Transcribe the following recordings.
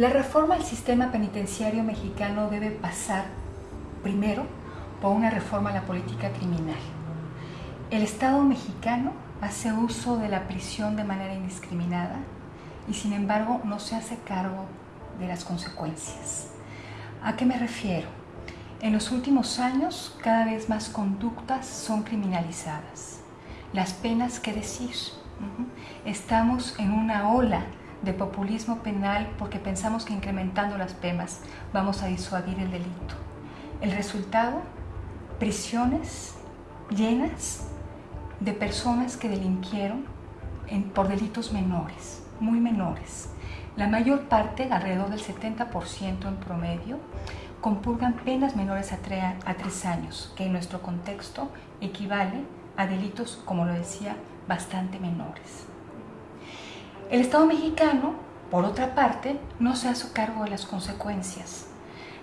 La reforma al sistema penitenciario mexicano debe pasar primero por una reforma a la política criminal. El Estado mexicano hace uso de la prisión de manera indiscriminada y sin embargo no se hace cargo de las consecuencias. ¿A qué me refiero? En los últimos años cada vez más conductas son criminalizadas. Las penas, ¿qué decir? Estamos en una ola de populismo penal porque pensamos que incrementando las penas vamos a disuadir el delito. El resultado, prisiones llenas de personas que delinquieron por delitos menores, muy menores. La mayor parte, alrededor del 70% en promedio, compurgan penas menores a, a tres años, que en nuestro contexto equivale a delitos, como lo decía, bastante menores. El Estado mexicano, por otra parte, no se hace cargo de las consecuencias.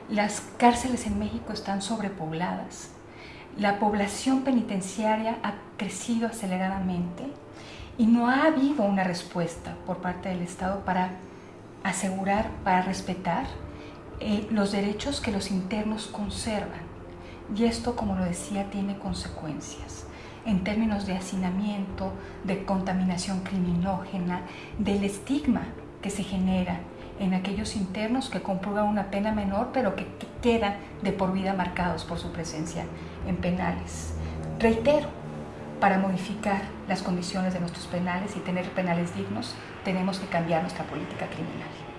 Las cárceles en México están sobrepobladas, la población penitenciaria ha crecido aceleradamente y no ha habido una respuesta por parte del Estado para asegurar, para respetar eh, los derechos que los internos conservan. Y esto, como lo decía, tiene consecuencias en términos de hacinamiento, de contaminación criminógena, del estigma que se genera en aquellos internos que comprueban una pena menor, pero que, quedan de por vida marcados por su presencia en penales. Reitero, para modificar las condiciones de nuestros penales y tener penales dignos, tenemos que cambiar nuestra política criminal.